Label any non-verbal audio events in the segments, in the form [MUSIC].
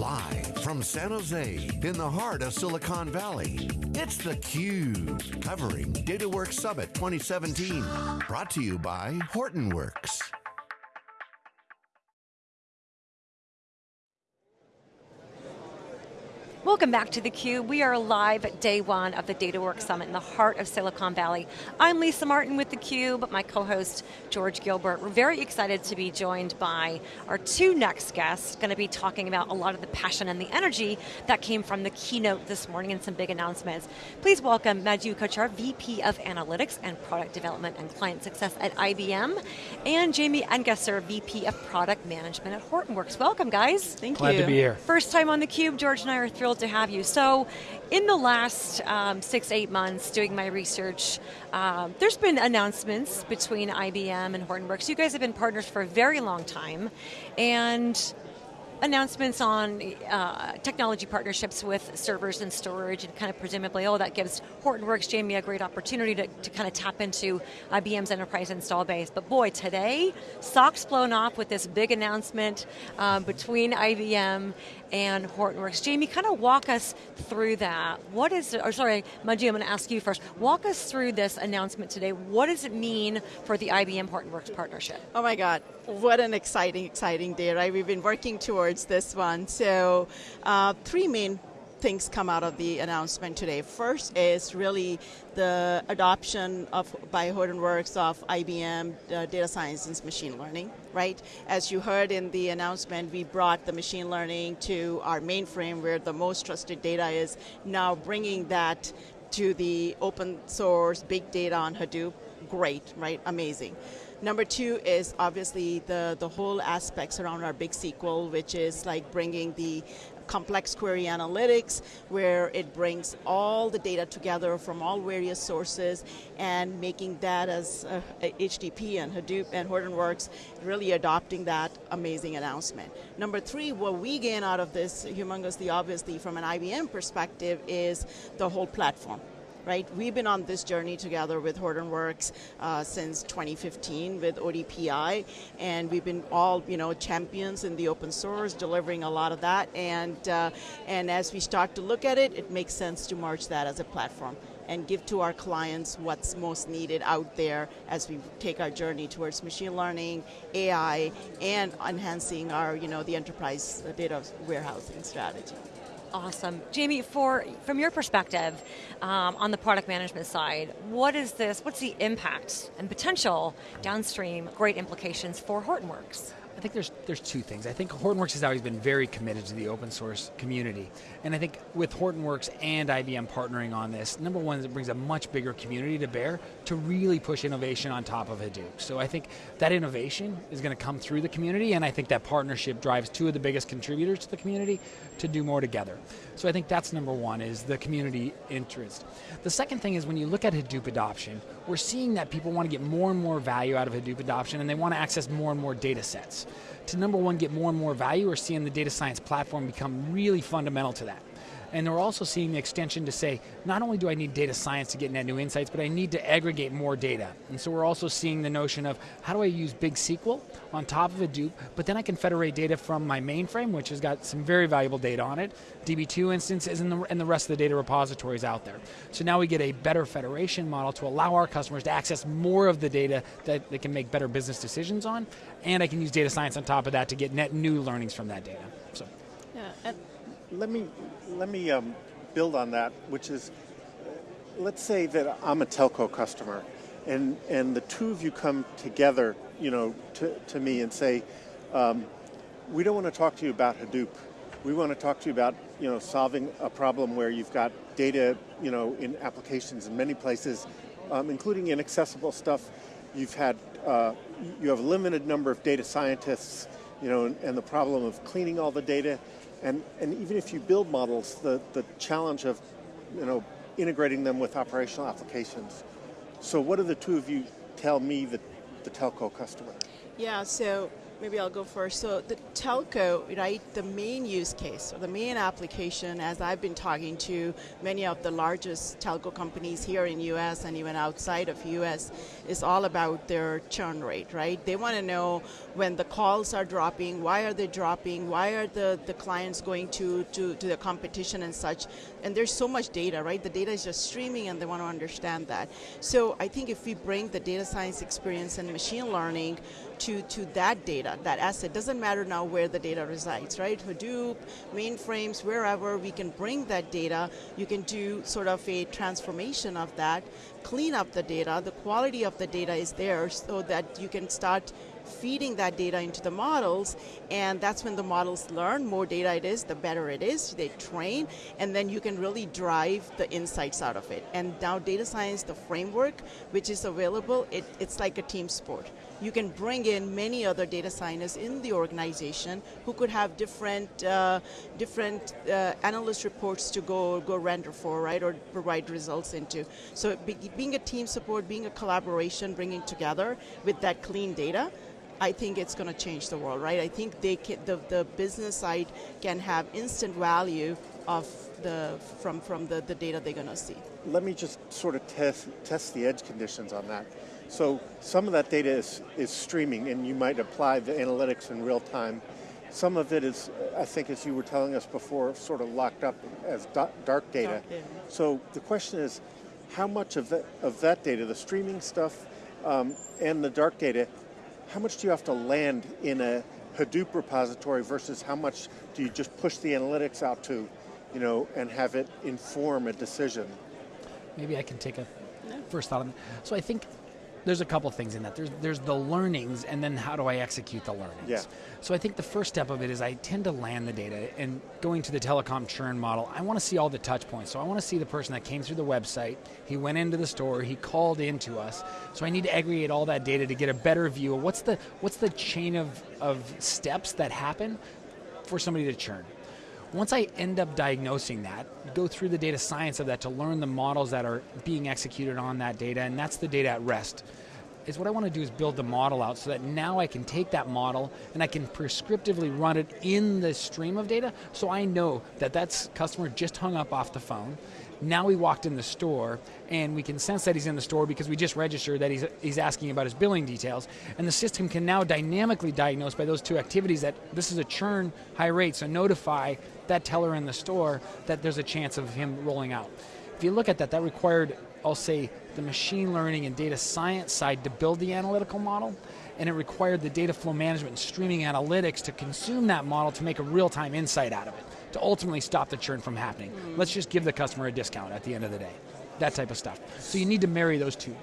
Live from San Jose, in the heart of Silicon Valley, it's theCUBE, covering DataWorks Summit 2017. Brought to you by Hortonworks. Welcome back to theCUBE. We are live at day one of the DataWorks Summit in the heart of Silicon Valley. I'm Lisa Martin with theCUBE, my co-host George Gilbert. We're very excited to be joined by our two next guests, going to be talking about a lot of the passion and the energy that came from the keynote this morning and some big announcements. Please welcome Madhu Kochar, VP of Analytics and Product Development and Client Success at IBM, and Jamie Engesser, VP of Product Management at Hortonworks. Welcome guys. Thank Glad you. to be here. First time on theCUBE, George and I are thrilled to have you. So, in the last um, six, eight months doing my research, um, there's been announcements between IBM and Hortonworks. You guys have been partners for a very long time, and announcements on uh, technology partnerships with servers and storage and kind of presumably, oh, that gives Hortonworks, Jamie, a great opportunity to, to kind of tap into IBM's enterprise install base. But boy, today, socks blown off with this big announcement um, between IBM and Hortonworks. Jamie, kind of walk us through that. What is, or sorry, Madhu, I'm going to ask you first. Walk us through this announcement today. What does it mean for the IBM Hortonworks partnership? Oh my God, what an exciting, exciting day, right? We've been working towards this one. So, uh, three main things come out of the announcement today. First is really the adoption of by Hortonworks of IBM uh, data science and machine learning, right? As you heard in the announcement, we brought the machine learning to our mainframe where the most trusted data is, now bringing that to the open source big data on Hadoop, great, right, amazing. Number two is obviously the, the whole aspects around our big SQL, which is like bringing the complex query analytics where it brings all the data together from all various sources and making that as uh, HDP and Hadoop and Hortonworks really adopting that amazing announcement. Number three, what we gain out of this humongously obviously from an IBM perspective is the whole platform right? We've been on this journey together with Hortonworks uh, since 2015 with ODPI, and we've been all, you know, champions in the open source, delivering a lot of that, and, uh, and as we start to look at it, it makes sense to merge that as a platform and give to our clients what's most needed out there as we take our journey towards machine learning, AI, and enhancing our, you know, the enterprise data warehousing strategy. Awesome. Jamie, for, from your perspective, um, on the product management side, what is this, what's the impact and potential downstream great implications for Hortonworks? I think there's there's two things. I think Hortonworks has always been very committed to the open source community. And I think with Hortonworks and IBM partnering on this, number one, it brings a much bigger community to bear to really push innovation on top of Hadoop. So I think that innovation is going to come through the community and I think that partnership drives two of the biggest contributors to the community to do more together. So I think that's number one, is the community interest. The second thing is when you look at Hadoop adoption, we're seeing that people want to get more and more value out of Hadoop adoption and they want to access more and more data sets to number one, get more and more value, we're seeing the data science platform become really fundamental to that. And we're also seeing the extension to say, not only do I need data science to get net new insights, but I need to aggregate more data. And so we're also seeing the notion of, how do I use big SQL on top of Hadoop, but then I can federate data from my mainframe, which has got some very valuable data on it, DB2 instances, and the, and the rest of the data repositories out there. So now we get a better federation model to allow our customers to access more of the data that they can make better business decisions on, and I can use data science on top of that to get net new learnings from that data. Let me let me um, build on that, which is, let's say that I'm a telco customer, and and the two of you come together, you know, to to me and say, um, we don't want to talk to you about Hadoop. We want to talk to you about, you know, solving a problem where you've got data, you know, in applications in many places, um, including inaccessible stuff. You've had, uh, you have a limited number of data scientists, you know, and, and the problem of cleaning all the data and, and even if you build models, the, the challenge of you know, integrating them with operational applications. So what do the two of you tell me, the, the telco customer? Yeah, so maybe I'll go first. So the telco, right? The main use case or the main application, as I've been talking to many of the largest telco companies here in U.S. and even outside of U.S., is all about their churn rate, right? They want to know when the calls are dropping, why are they dropping, why are the, the clients going to, to, to the competition and such. And there's so much data, right? The data is just streaming and they want to understand that. So I think if we bring the data science experience and machine learning to, to that data, that asset. Doesn't matter now where the data resides, right? Hadoop, mainframes, wherever we can bring that data, you can do sort of a transformation of that, clean up the data, the quality of the data is there so that you can start feeding that data into the models, and that's when the models learn. More data it is, the better it is. They train, and then you can really drive the insights out of it. And now, data science, the framework which is available, it, it's like a team sport you can bring in many other data scientists in the organization who could have different uh, different uh, analyst reports to go go render for, right, or provide results into. So be, being a team support, being a collaboration, bringing together with that clean data. I think it's going to change the world, right? I think they can, the, the business side can have instant value of the from from the, the data they're going to see. Let me just sort of test test the edge conditions on that. So some of that data is, is streaming and you might apply the analytics in real time. Some of it is, I think as you were telling us before, sort of locked up as dark data. Dark So the question is, how much of that, of that data, the streaming stuff um, and the dark data, how much do you have to land in a Hadoop repository versus how much do you just push the analytics out to, you know, and have it inform a decision? Maybe I can take a first thought on that. So I think there's a couple things in that. There's there's the learnings, and then how do I execute the learnings? Yeah. So I think the first step of it is I tend to land the data, and going to the telecom churn model, I want to see all the touch points. So I want to see the person that came through the website, he went into the store, he called into us. So I need to aggregate all that data to get a better view of what's the what's the chain of of steps that happen for somebody to churn. Once I end up diagnosing that, go through the data science of that to learn the models that are being executed on that data, and that's the data at rest. Is what I want to do is build the model out so that now I can take that model and I can prescriptively run it in the stream of data so I know that that customer just hung up off the phone now we walked in the store and we can sense that he's in the store because we just registered that he's, he's asking about his billing details. And the system can now dynamically diagnose by those two activities that this is a churn high rate, so notify that teller in the store that there's a chance of him rolling out. If you look at that, that required, I'll say, the machine learning and data science side to build the analytical model and it required the data flow management and streaming analytics to consume that model to make a real-time insight out of it to ultimately stop the churn from happening. Let's just give the customer a discount at the end of the day. That type of stuff. So you need to marry those two.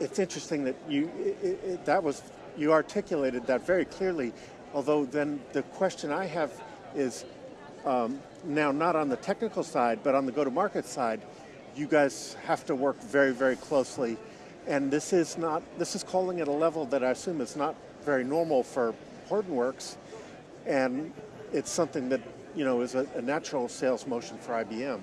It's interesting that you it, it, that was you articulated that very clearly. Although then the question I have is um, now not on the technical side, but on the go-to-market side, you guys have to work very very closely, and this is not this is calling at a level that I assume is not very normal for Hortonworks, and it's something that you know, is a, a natural sales motion for IBM.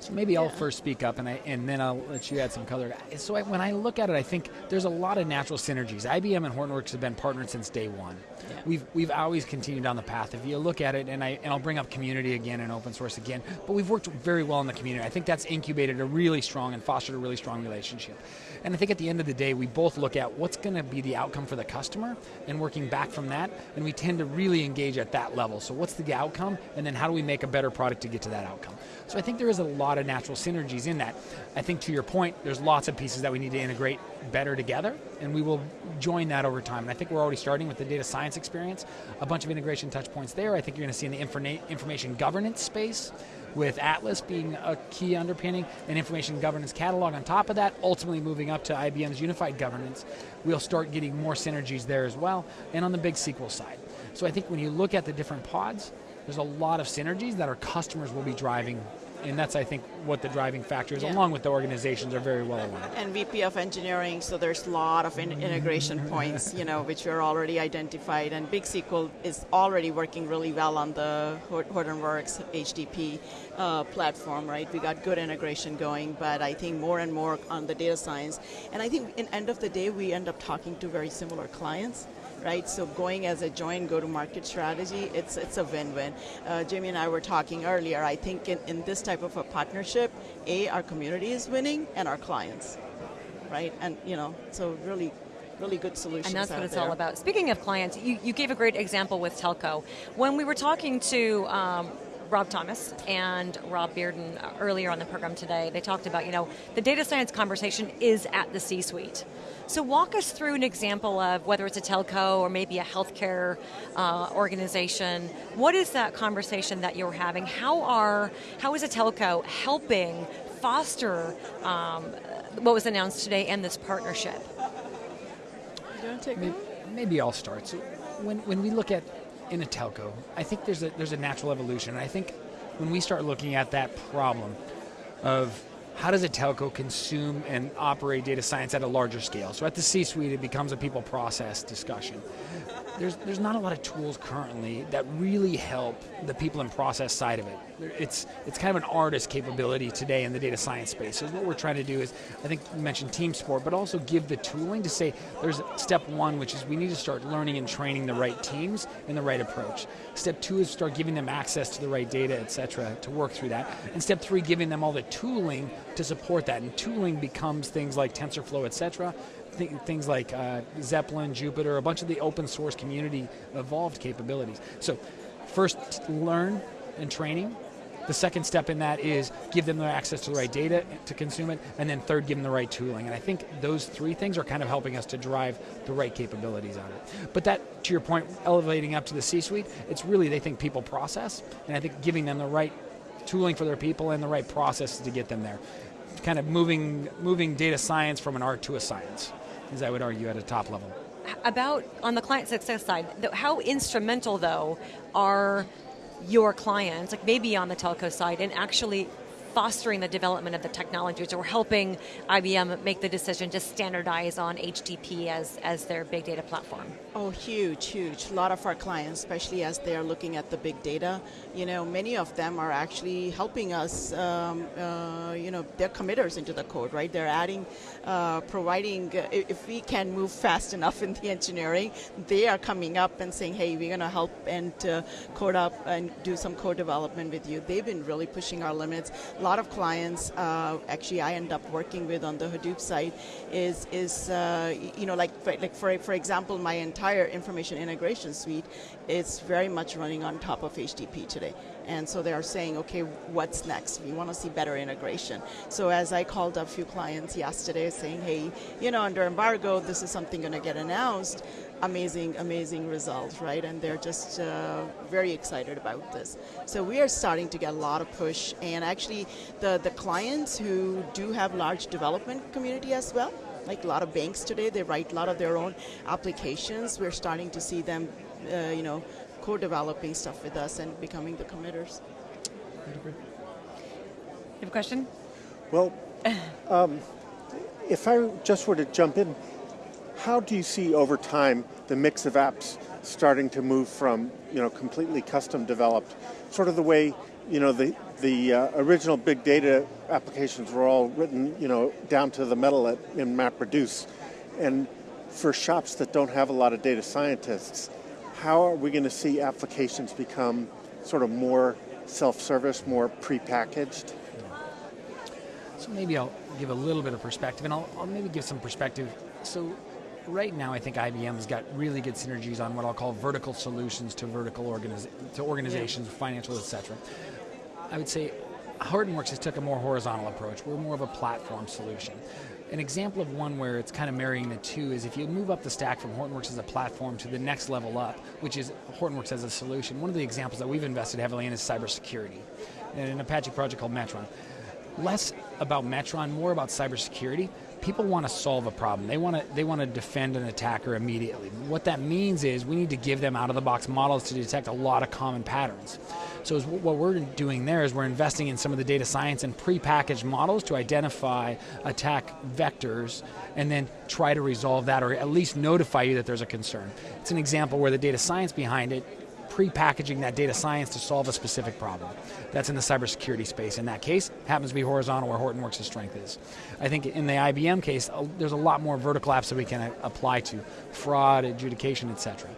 So maybe yeah. I'll first speak up, and I, and then I'll let you add some color. So I, when I look at it, I think there's a lot of natural synergies. IBM and Hortonworks have been partnered since day one. Yeah. We've we've always continued down the path. If you look at it, and I and I'll bring up community again and open source again, but we've worked very well in the community. I think that's incubated a really strong and fostered a really strong relationship. And I think at the end of the day, we both look at what's going to be the outcome for the customer and working back from that. And we tend to really engage at that level. So, what's the outcome? And then how do we make a better product to get to that outcome? So, I think there is a lot of natural synergies in that. I think to your point, there's lots of pieces that we need to integrate better together, and we will join that over time. And I think we're already starting with the data science experience, a bunch of integration touch points there. I think you're going to see in the informa- information governance space with Atlas being a key underpinning, and information governance catalog on top of that, ultimately moving up to IBM's unified governance, we'll start getting more synergies there as well, and on the big SQL side. So I think when you look at the different pods, there's a lot of synergies that our customers will be driving and that's I think what the driving factor is, yeah. along with the organizations are very well aligned. And VP of Engineering, so there's a lot of in- integration points, you know, which are already identified, and Big SQL is already working really well on the Hortonworks HDP uh, platform, right? We got good integration going, but I think more and more on the data science, and I think in end of the day we end up talking to very similar clients right? So going as a joint go-to-market strategy, it's it's a win-win. Uh, Jamie and I were talking earlier. I think in, in this type of a partnership, a our community is winning and our clients, right? And you know, so really really good solutions. And that's what it's there. all about. Speaking of clients, you, you gave a great example with telco. When we were talking to um, Rob Thomas and Rob Bearden earlier on the program today, they talked about, you know, the data science conversation is at the C-suite. So walk us through an example of whether it's a telco or maybe a healthcare uh, organization. What is that conversation that you're having? How are how is a telco helping foster um, what was announced today and this partnership? You want to take maybe, maybe I'll start. So when, when we look at in a telco, I think there's a there's a natural evolution. I think when we start looking at that problem of how does a telco consume and operate data science at a larger scale? So at the C-suite, it becomes a people process discussion. There's, there's not a lot of tools currently that really help the people and process side of it. It's, it's kind of an artist capability today in the data science space. So what we're trying to do is, I think you mentioned team support, but also give the tooling to say there's step one, which is we need to start learning and training the right teams in the right approach. Step two is start giving them access to the right data, et cetera, to work through that. And step three, giving them all the tooling to support that. And tooling becomes things like TensorFlow, et cetera, th- things like uh, Zeppelin, Jupyter, a bunch of the open source community evolved capabilities. So first learn and training. The second step in that is give them the access to the right data to consume it, and then third, give them the right tooling. And I think those three things are kind of helping us to drive the right capabilities of it. But that, to your point, elevating up to the C-suite, it's really they think people process, and I think giving them the right tooling for their people and the right processes to get them there. Kind of moving moving data science from an art to a science, as I would argue at a top level. About on the client success side, how instrumental though are your clients, like maybe on the telco side, in actually fostering the development of the technologies or helping IBM make the decision to standardize on HDP as, as their big data platform? Oh, huge, huge. A lot of our clients, especially as they are looking at the big data, you know, many of them are actually helping us, um, uh, you know, they're committers into the code, right? They're adding, uh, providing, uh, if we can move fast enough in the engineering, they are coming up and saying, hey, we're going to help and uh, code up and do some code development with you. They've been really pushing our limits a lot of clients uh, actually I end up working with on the Hadoop side is is uh, you know like for, like for for example my entire information integration suite is very much running on top of HDP today. And so they are saying okay what's next? We want to see better integration. So as I called a few clients yesterday saying hey you know under embargo this is something going to get announced amazing, amazing results, right? And they're just uh, very excited about this. So we are starting to get a lot of push, and actually, the the clients who do have large development community as well, like a lot of banks today, they write a lot of their own applications. We're starting to see them, uh, you know, co-developing stuff with us and becoming the committers. You have a question? Well, [LAUGHS] um, if I just were to jump in, how do you see over time the mix of apps starting to move from you know completely custom developed, sort of the way you know the the uh, original big data applications were all written you know down to the metal at, in MapReduce, and for shops that don't have a lot of data scientists, how are we going to see applications become sort of more self-service, more prepackaged? So maybe I'll give a little bit of perspective, and I'll, I'll maybe give some perspective. So right now, I think IBM has got really good synergies on what I'll call vertical solutions to vertical to organizations, yeah. financial, etc. I would say Hortonworks has took a more horizontal approach. We're more of a platform solution. An example of one where it's kind of marrying the two is if you move up the stack from Hortonworks as a platform to the next level up, which is Hortonworks as a solution. One of the examples that we've invested heavily in is cybersecurity, in an Apache project called Metron. Less about Metron, more about cybersecurity people want to solve a problem. They want to they want to defend an attacker immediately. What that means is we need to give them out of the box models to detect a lot of common patterns. So what we're doing there is we're investing in some of the data science and pre-packaged models to identify attack vectors and then try to resolve that or at least notify you that there's a concern. It's an example where the data science behind it pre-packaging that data science to solve a specific problem. That's in the cybersecurity space. In that case, happens to be horizontal where Hortonworks' strength is. I think in the IBM case, there's a lot more vertical apps that we can uh, apply to, fraud, adjudication, etc.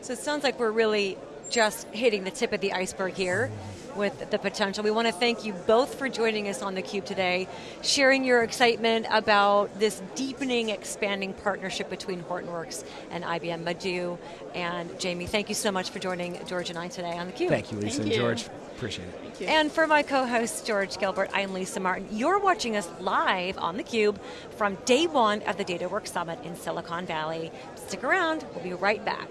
So it sounds like we're really just hitting the tip of the iceberg here with the potential. We want to thank you both for joining us on theCUBE today, sharing your excitement about this deepening, expanding partnership between Hortonworks and IBM. Madhu and Jamie, thank you so much for joining George and I today on theCUBE. Thank you, Lisa thank and you. George. Appreciate it. Thank you. And for my co-host George Gilbert, I'm Lisa Martin. You're watching us live on theCUBE from day one of the DataWorks Summit in Silicon Valley. Stick around, we'll be right back.